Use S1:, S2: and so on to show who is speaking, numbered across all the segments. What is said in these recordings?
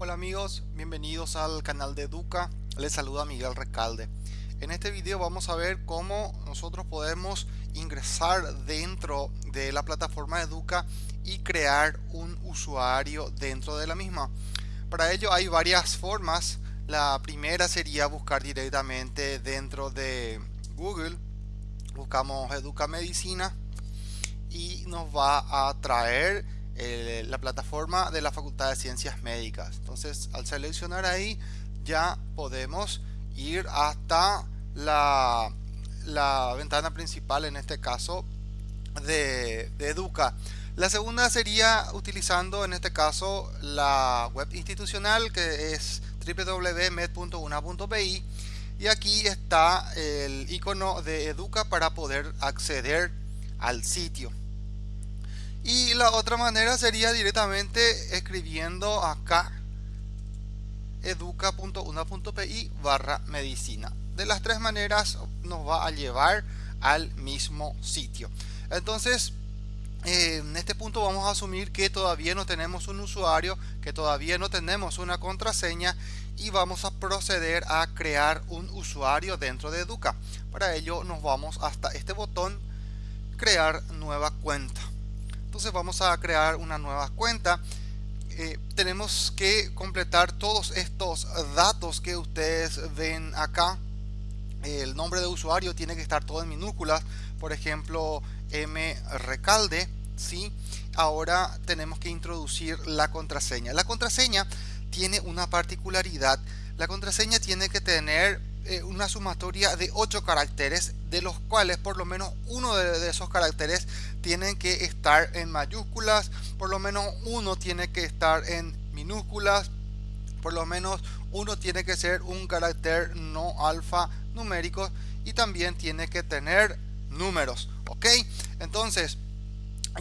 S1: Hola amigos, bienvenidos al canal de Educa. Les saluda Miguel Recalde. En este video vamos a ver cómo nosotros podemos ingresar dentro de la plataforma Educa y crear un usuario dentro de la misma. Para ello hay varias formas. La primera sería buscar directamente dentro de Google. Buscamos Educa Medicina y nos va a traer eh, la plataforma de la Facultad de Ciencias Médicas. Entonces, al seleccionar ahí, ya podemos ir hasta la, ventana principal, en este caso, de, de Educa. La segunda sería utilizando, en este caso, la web institucional, que es www.med.una.pi. Y aquí está el icono de Educa para poder acceder al sitio. Y la otra manera sería directamente escribiendo acá educa.una.pi barra medicina. De las tres maneras nos va a llevar al mismo sitio. Entonces, eh, en este punto vamos a asumir que todavía no tenemos un usuario, que todavía no tenemos una contraseña y vamos a proceder a crear un usuario dentro de Educa. Para ello nos vamos hasta este botón, crear nueva cuenta entonces vamos a crear una nueva cuenta. Eh, tenemos que completar todos estos datos que ustedes ven acá. El nombre de usuario tiene que estar todo en minúsculas. Por ejemplo m recalde ¿sí? ahora tenemos que introducir la contraseña. La contraseña tiene una particularidad. La contraseña tiene que tener eh, una sumatoria de 8 caracteres de los cuales por lo menos uno de, esos caracteres tienen que estar en mayúsculas por lo menos uno tiene que estar en minúsculas por lo menos uno tiene que ser un carácter no alfa numérico y también tiene que tener números ok entonces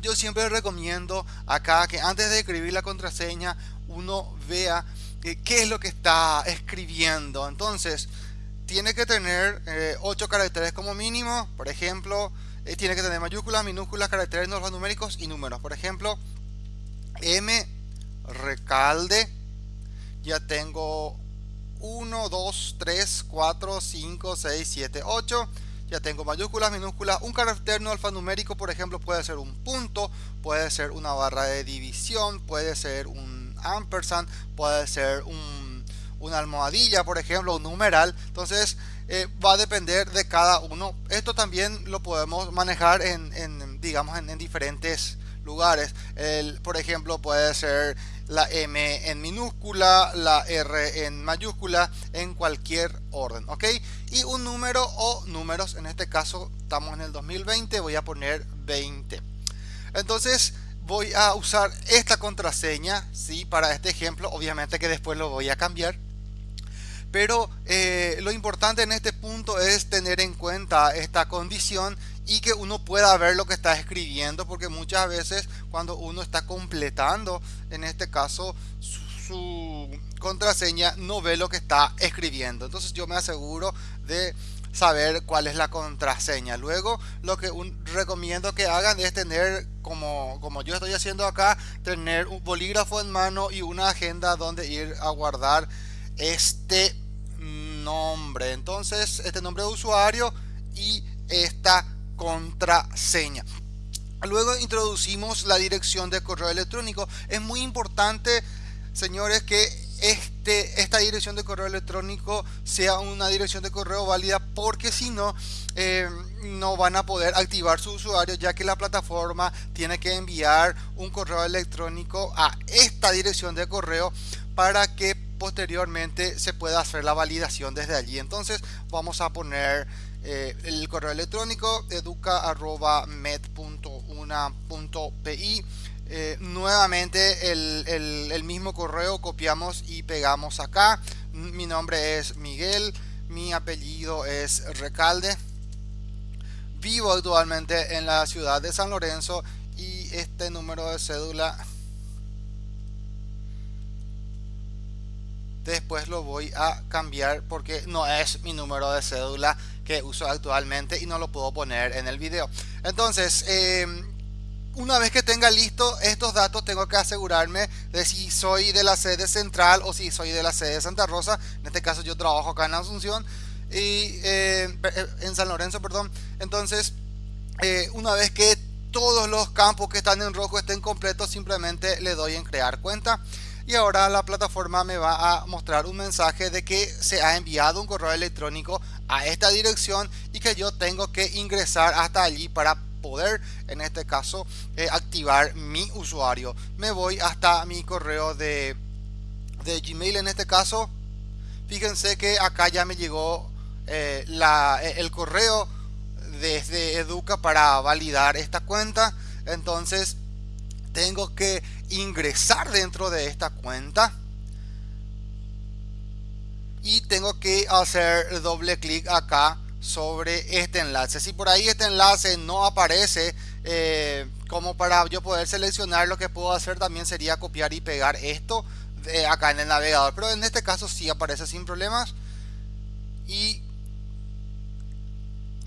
S1: yo siempre recomiendo acá que antes de escribir la contraseña uno vea qué es lo que está escribiendo entonces tiene que tener 8 eh, caracteres como mínimo. Por ejemplo, eh, tiene que tener mayúsculas, minúsculas, caracteres no numéricos y números. Por ejemplo, M recalde. Ya tengo 1, 2, 3, 4, 5, 6, 7, 8. Ya tengo mayúsculas, minúsculas, un carácter no alfanumérico, por ejemplo, puede ser un punto, puede ser una barra de división, puede ser un ampersand, puede ser un una almohadilla, por ejemplo, un numeral. Entonces eh, va a depender de cada uno. Esto también lo podemos manejar en, digamos, en, diferentes lugares. Por ejemplo, puede ser la M en minúscula, la R en mayúscula, en cualquier orden, ¿ok? Y un número o números, en este caso estamos en el 2020, voy a poner 20. Entonces voy a usar esta contraseña, ¿sí? Para este ejemplo, obviamente que después lo voy a cambiar pero eh, lo importante en este punto es tener en cuenta esta condición y que uno pueda ver lo que está escribiendo porque muchas veces cuando uno está completando en este caso su, contraseña no ve lo que está escribiendo. Entonces yo me aseguro de saber cuál es la contraseña. Luego lo que recomiendo que hagan es tener como, como yo estoy haciendo acá tener un bolígrafo en mano y una agenda donde ir a guardar este nombre. Entonces, este nombre de usuario y esta contraseña. Luego introducimos la dirección de correo electrónico. Es muy importante, señores, que este, esta dirección de correo electrónico sea una dirección de correo válida porque si no, eh, no van a poder activar su usuario ya que la plataforma tiene que enviar un correo electrónico a esta dirección de correo para que posteriormente se pueda hacer la validación desde allí. Entonces vamos a poner eh, el correo electrónico educa.med.una.pi eh, nuevamente el, el, mismo correo copiamos y pegamos acá. Mi nombre es Miguel mi apellido es Recalde. Vivo actualmente en la ciudad de San Lorenzo y este número de cédula después lo voy a cambiar porque no es mi número de cédula que uso actualmente y no lo puedo poner en el video. Entonces em, una vez que tenga listo estos datos tengo que asegurarme de si soy de la sede central o si soy de la sede de Santa Rosa. En este caso yo trabajo acá en Asunción y eh, en San Lorenzo perdón. Entonces eh, una vez que todos los campos que están en rojo estén completos simplemente le doy en crear cuenta y ahora la plataforma me va a mostrar un mensaje de que se ha enviado un correo electrónico a esta dirección y que yo tengo que ingresar hasta allí para poder en este caso eh, activar mi usuario. Me voy hasta mi correo de, de gmail en este caso. Fíjense que acá ya me llegó eh, la, eh, el correo desde educa para validar esta cuenta. Entonces tengo que ingresar dentro de esta cuenta y tengo que hacer doble clic acá sobre este enlace. Si por ahí este enlace no aparece eh, como para yo poder seleccionar lo que puedo hacer también sería copiar y pegar esto de acá en el navegador. Pero en este caso sí aparece sin problemas. Y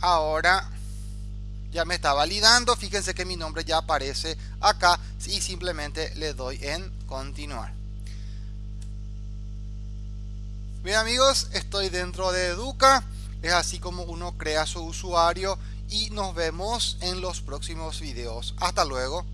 S1: ahora ya me está validando. Fíjense que mi nombre ya aparece acá y simplemente le doy en continuar. Bien amigos, estoy dentro de Educa. Es así como uno crea su usuario y nos vemos en los próximos videos. Hasta luego.